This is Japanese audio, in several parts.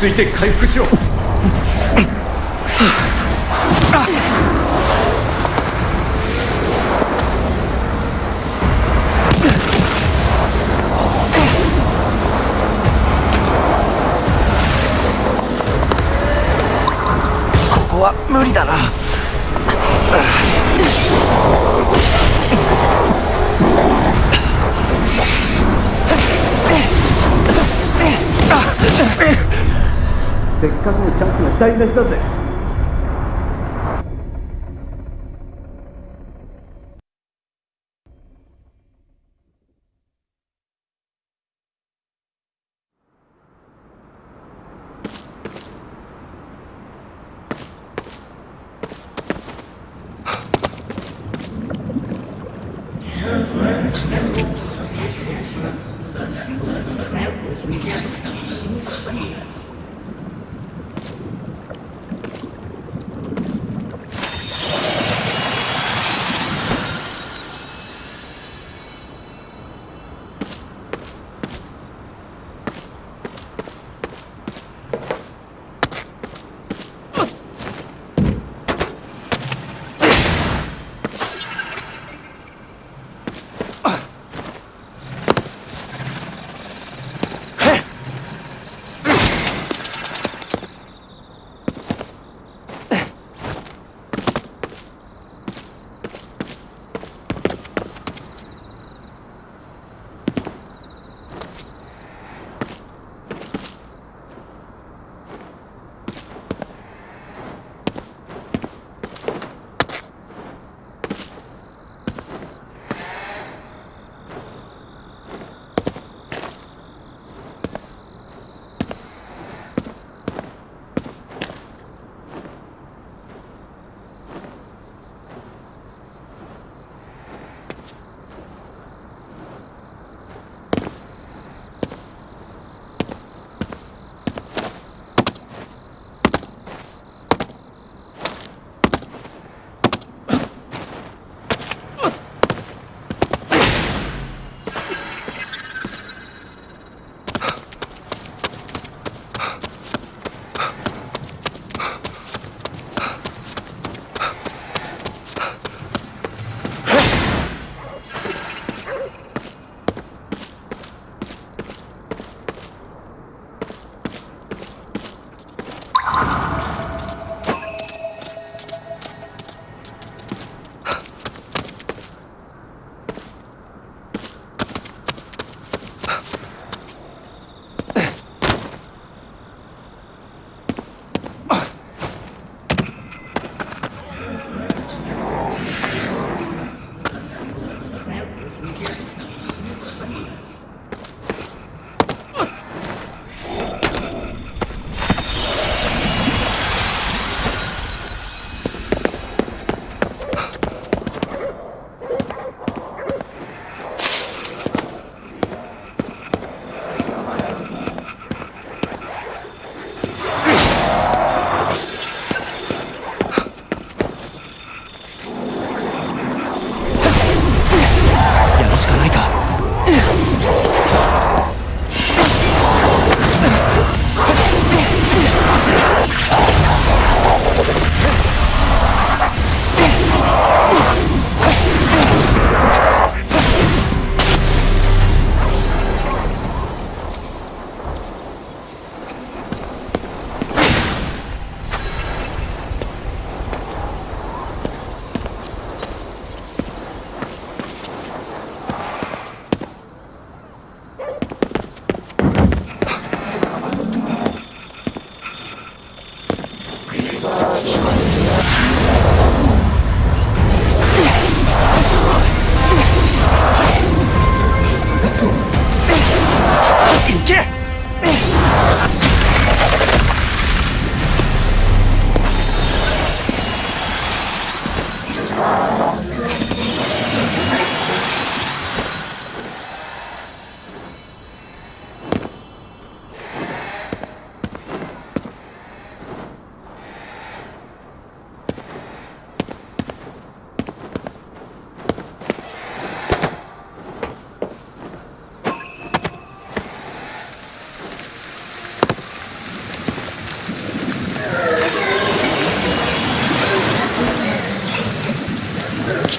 落ち着いて回復しよう。understood this.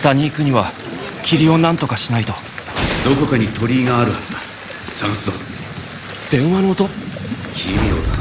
北に行くには霧を何とかしないと。どこかに鳥居があるはずだ。探すぞ。電話の音。奇妙だ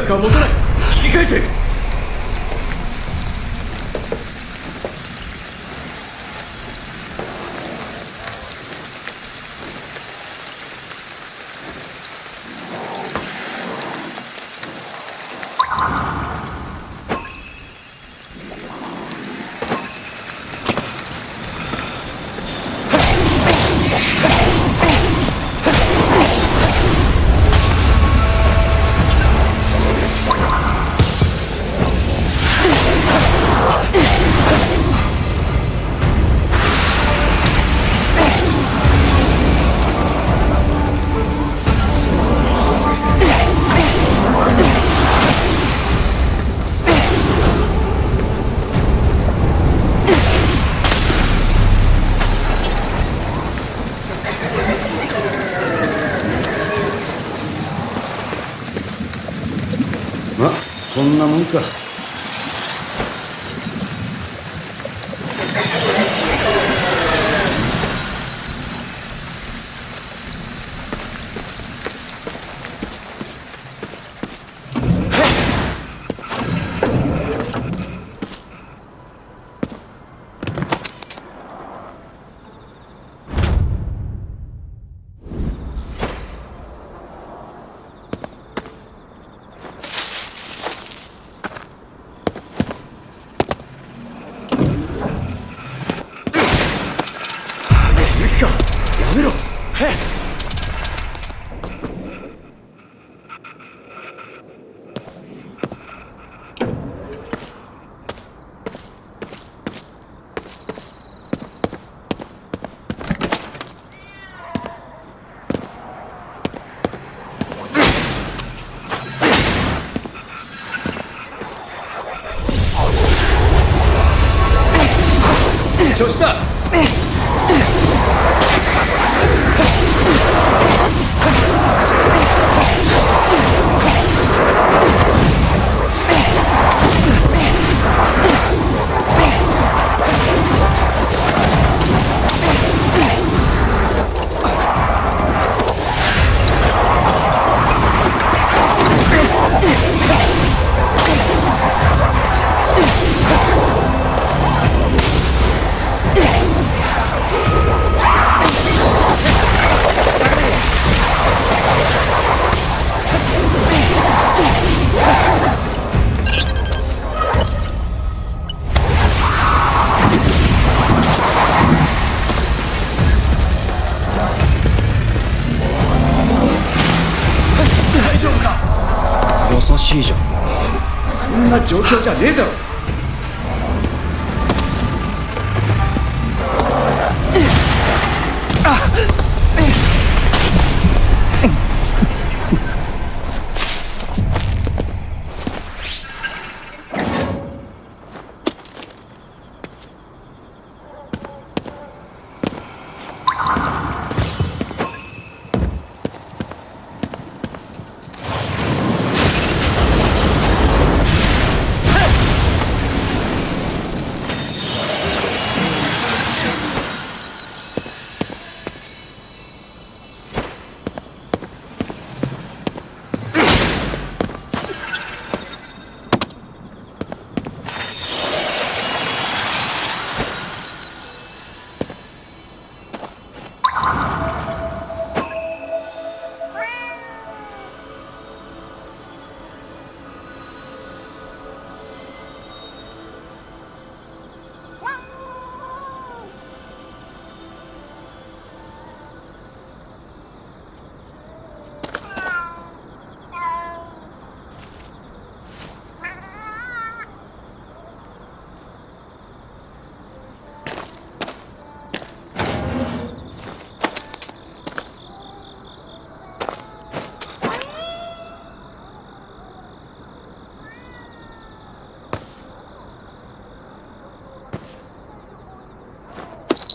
な長くは持たない。引き返せ。めんな状況じゃねえだろ。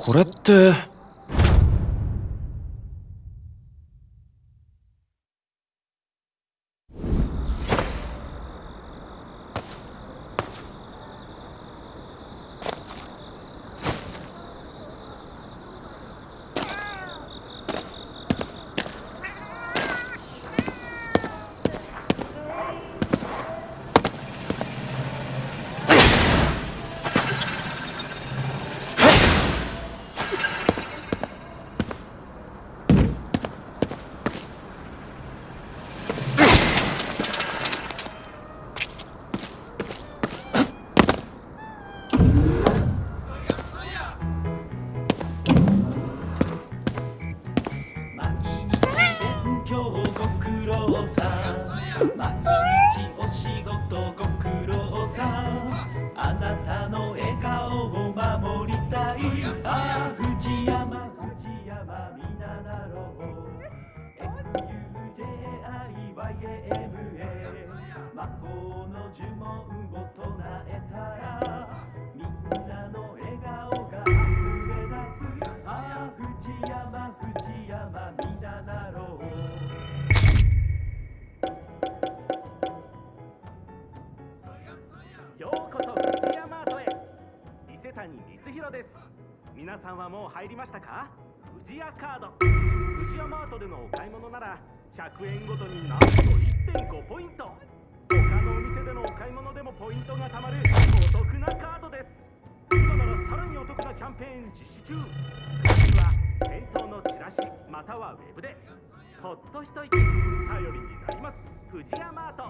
これって。富士屋カード。富士屋マートでのお買い物なら100円ごとになんと1.5ポイント。他のお店でのお買い物でもポイントが貯まるお得なカードです。今ならさらにお得なキャンペーン実施中。詳しくは店頭のチラシまたはウェブで。ほっと一息頼りになります。富士屋マート。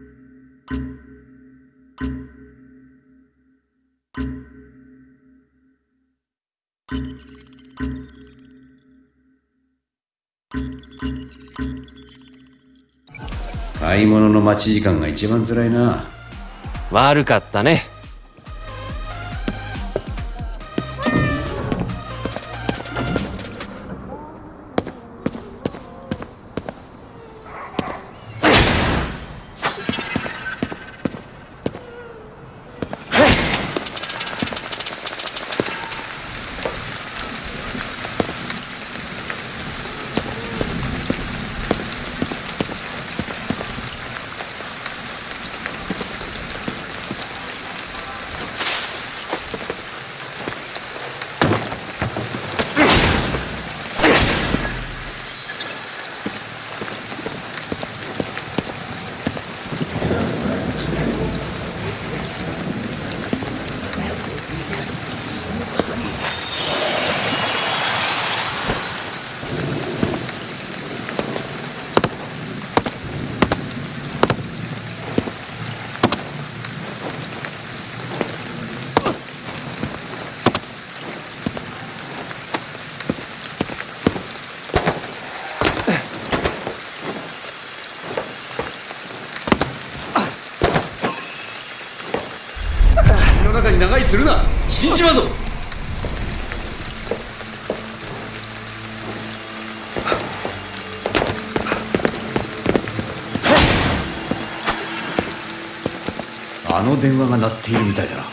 買い物の待ち時間が一番辛いな。悪かったね。長居するな。死んじまうぞ。あの電話が鳴っているみたいだな。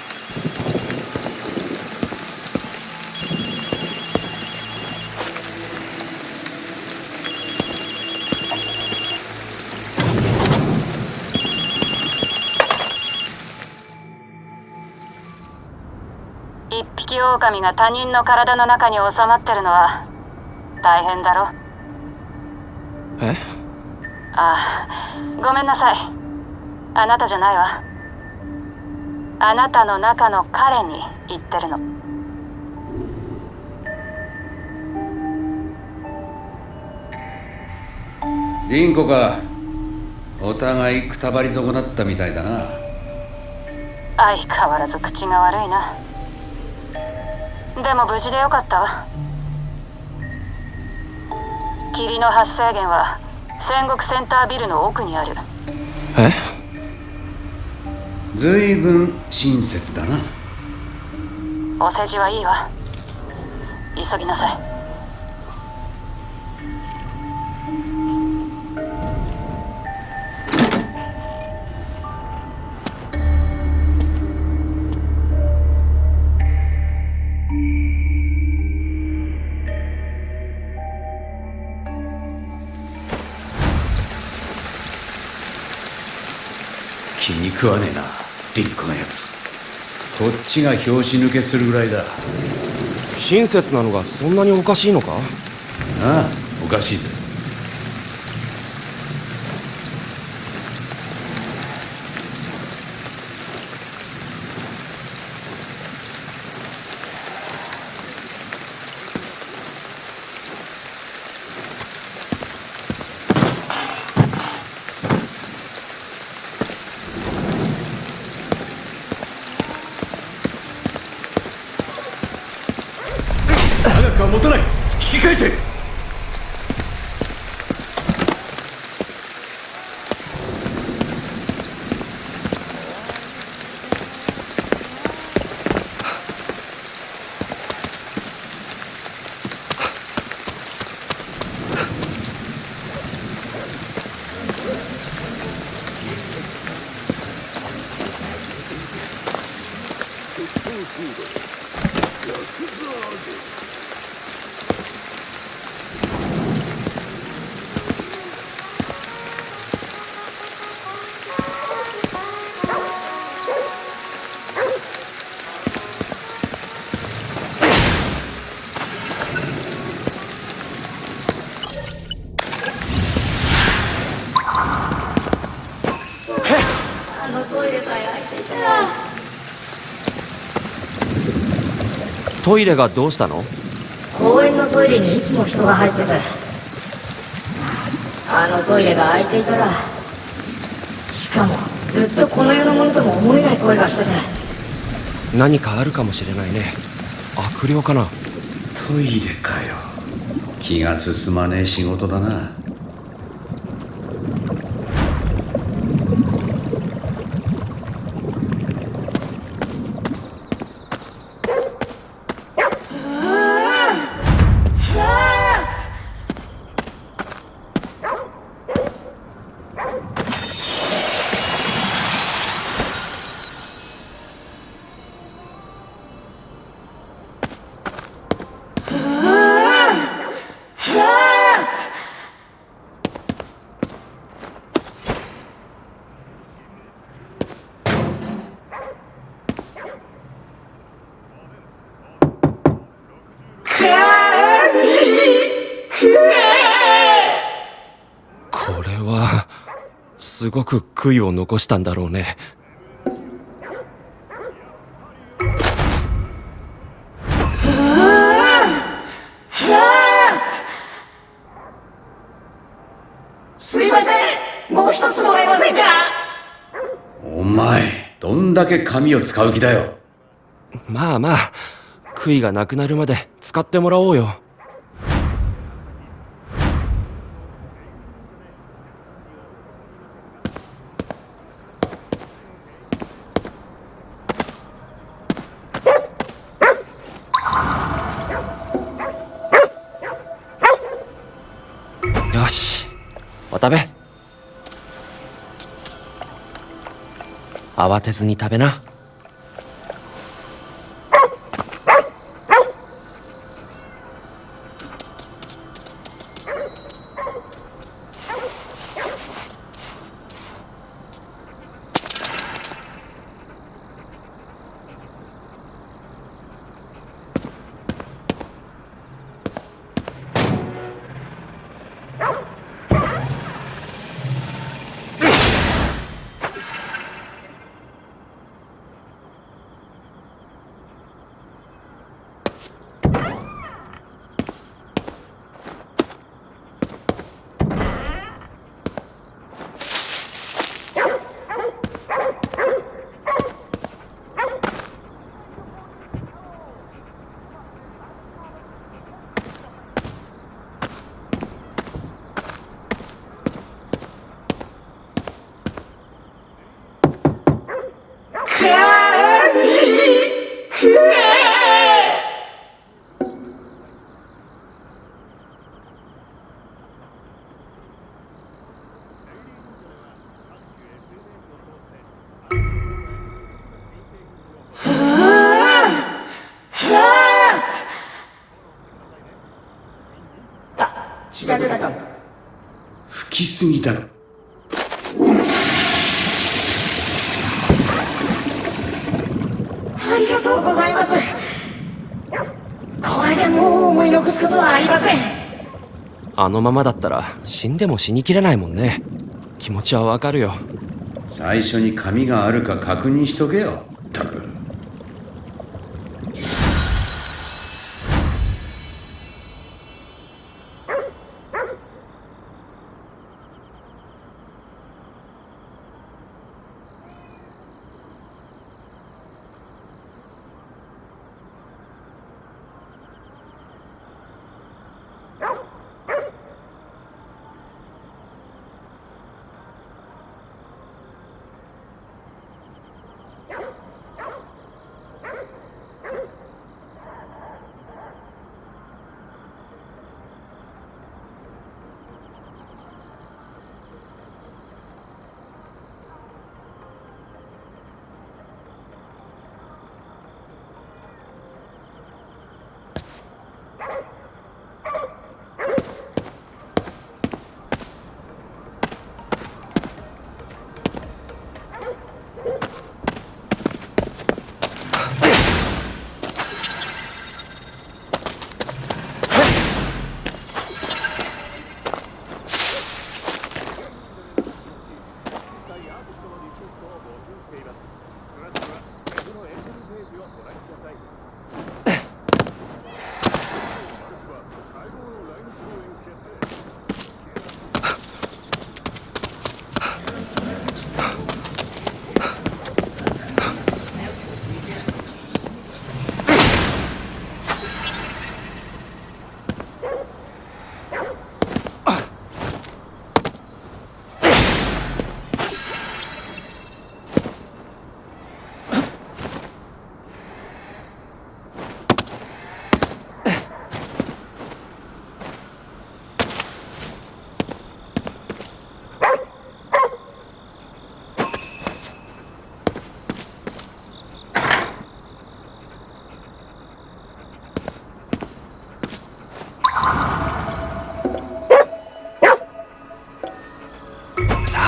一匹狼が他人の体の中に収まってるのは大変だろ？え？ああごめんなさい。あなたじゃないわ。あなたの中の彼に言ってるの。リンコか。お互いくたばり損なったみたいだな。相変わらず口が悪いなでも無事でよかったわ。霧の発生源は戦国センタービルの奥にある。え？ずいぶん親切だな。お世辞はいいわ。急ぎなさい食わねえなリンコのやつ。こっちが拍子抜けするぐらいだ。親切なのがそんなにおかしいのか？ああおかしいぜ長くは持たない。引き返せ。トイレがどうしたの？公園のトイレにいつも人が入っててあのトイレが開いていたらしかもずっとこの世のものとも思えない声がしてて何かあるかもしれないね。悪霊かな？トイレかよ。気が進まねえ仕事だなすごく悔いを残したんだろうね。すいません。もう一つもらえませんか？お前どんだけ紙を使う気だよ。まあまあ悔いがなくなるまで使ってもらおうよ慌てずに食べな。すぎだろありがとうございます。これでもう思い残すことはありません。あのままだったら死んでも死にきれないもんね。気持ちはわかるよ。最初に紙があるか確認しとけよ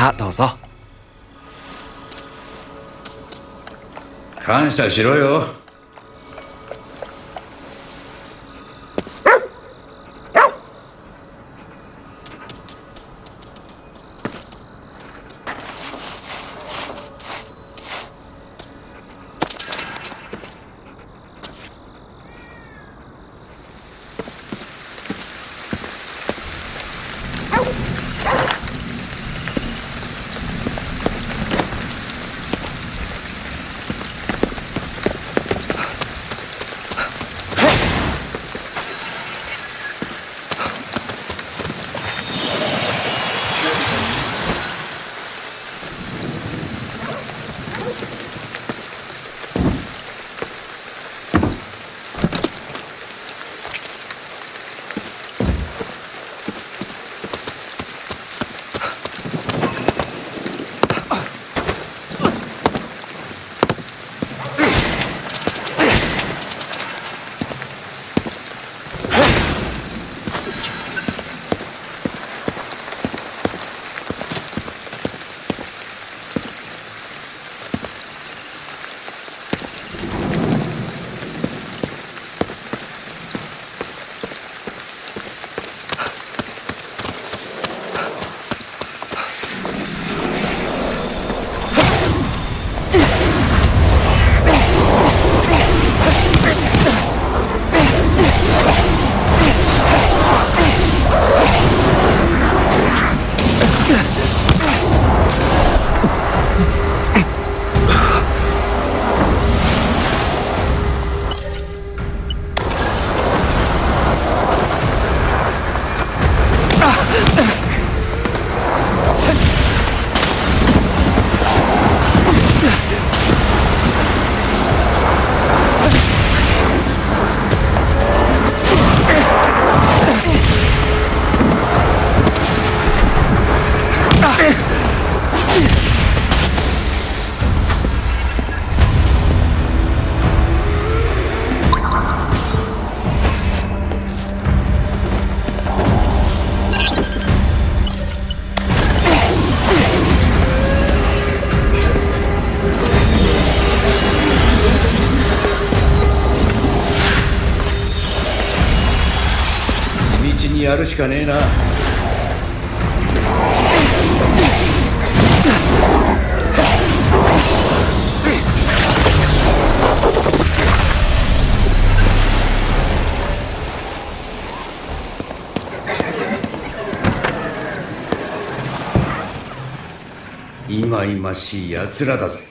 さあどうぞ。感謝しろよ。かねえな。いまいましい奴らだぜ。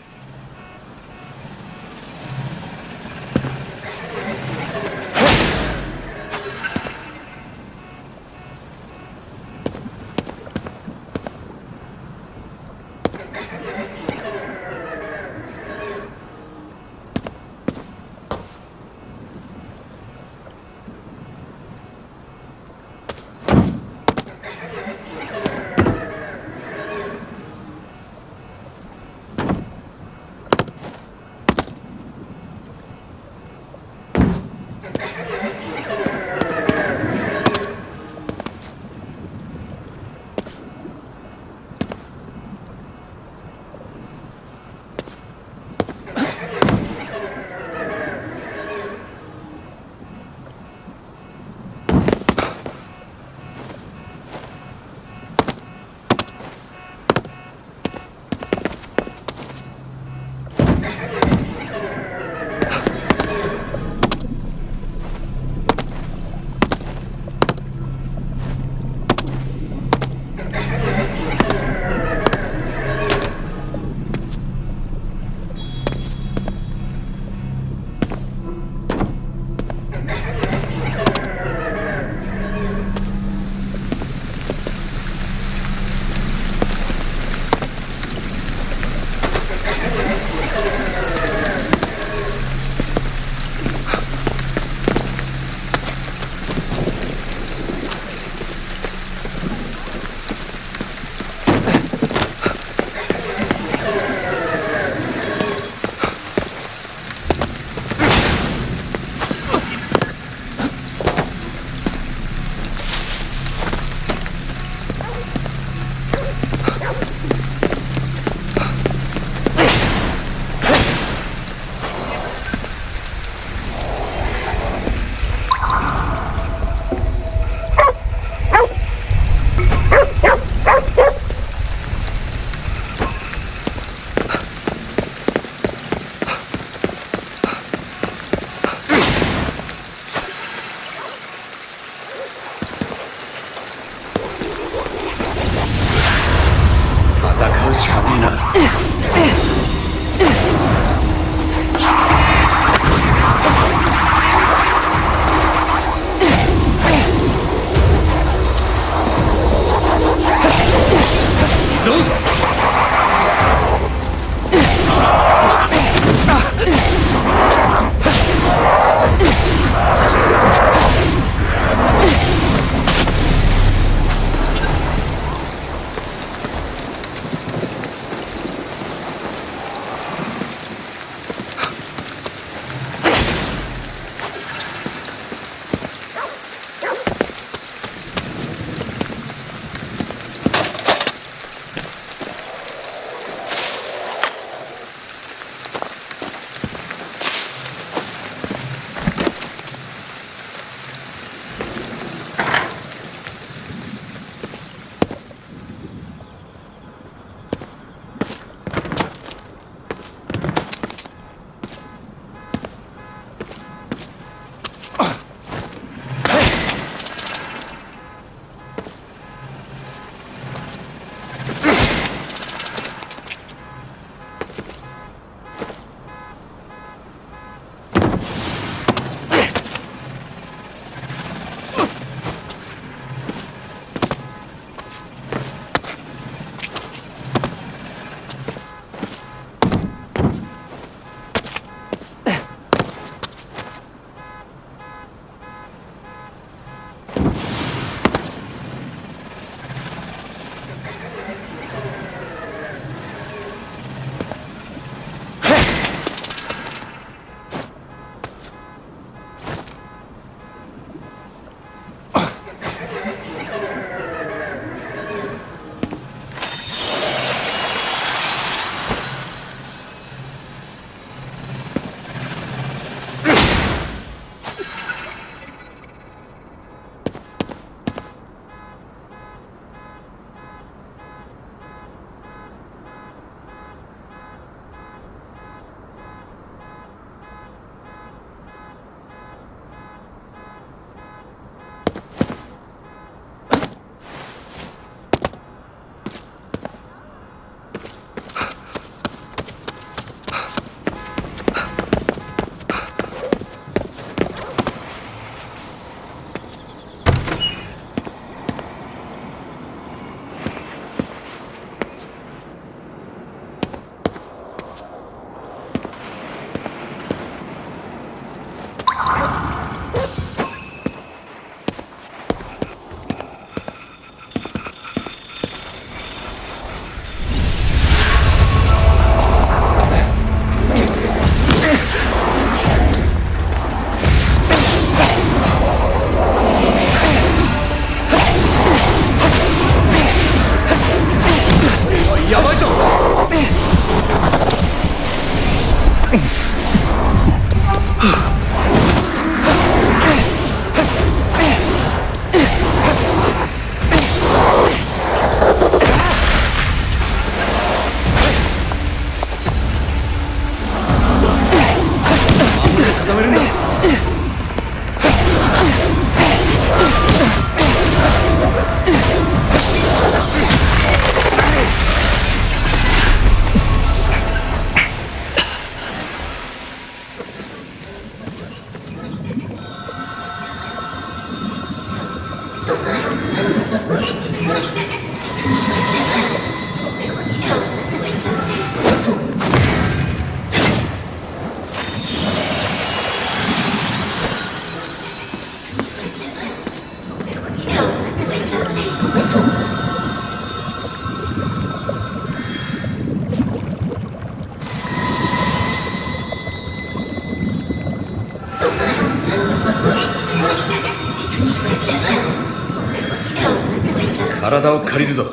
借りるぞ。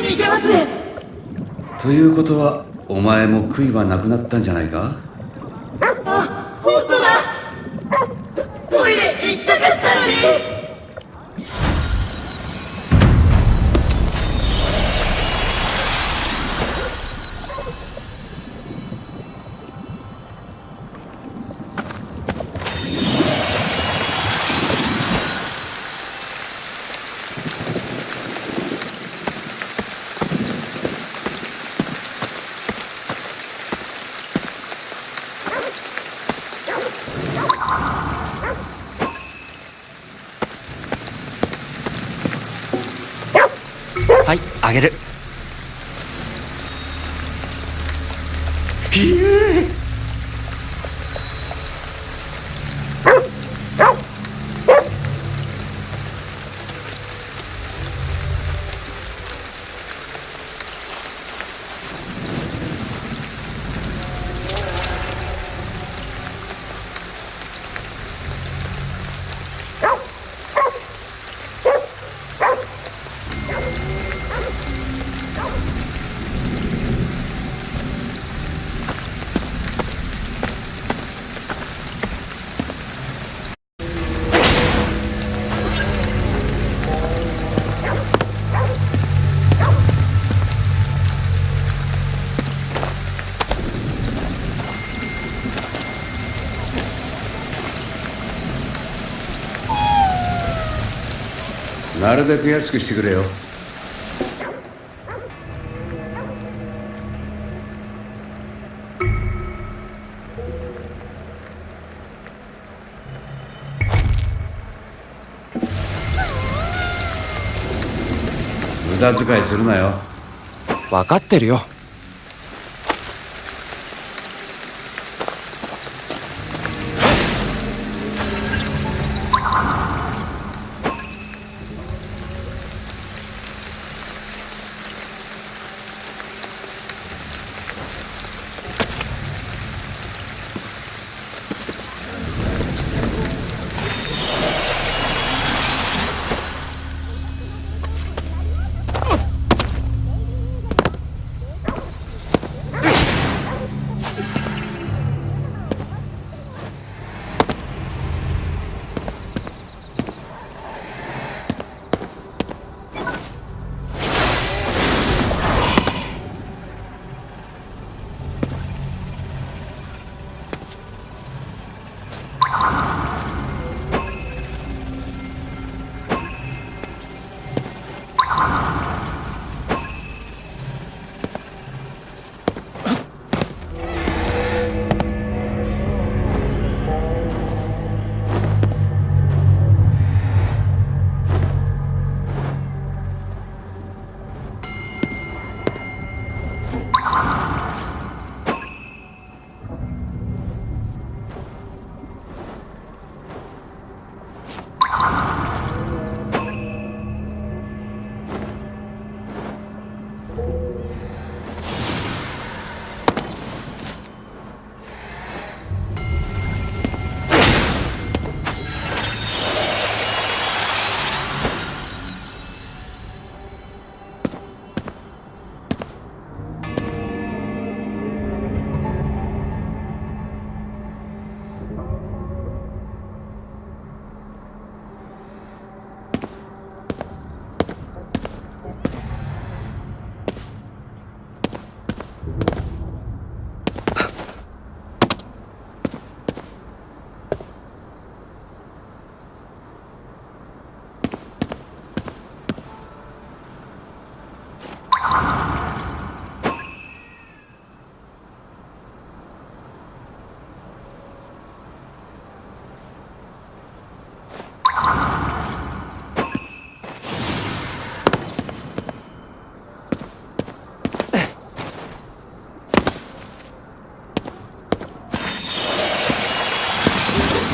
に行けますね。ということはお前も悔いはなくなったんじゃないか？なるべく安くしてくれよ無駄遣いするなよ分かってるよ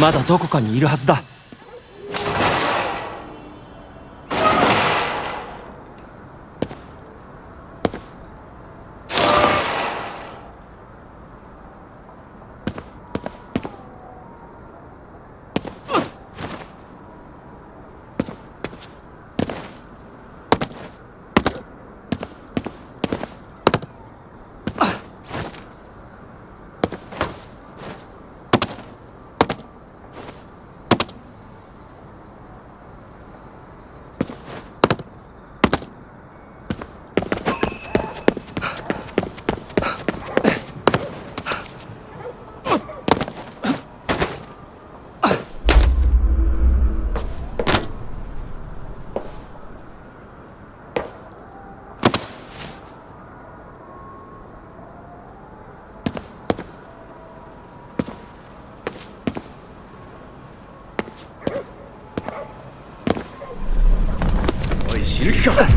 まだどこかにいるはずだ。お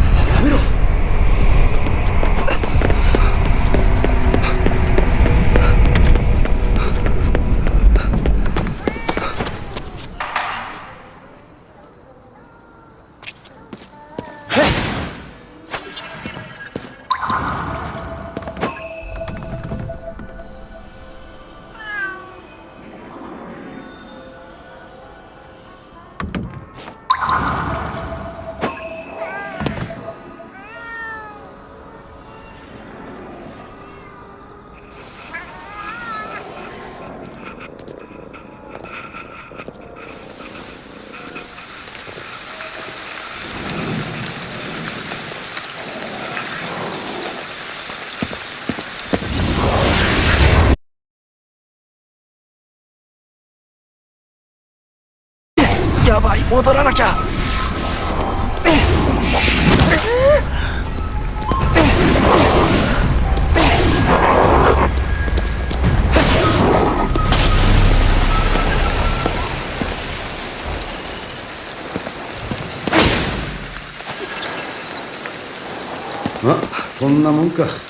戻らなきゃ。まこんなもんか。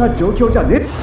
な状況じゃねえ。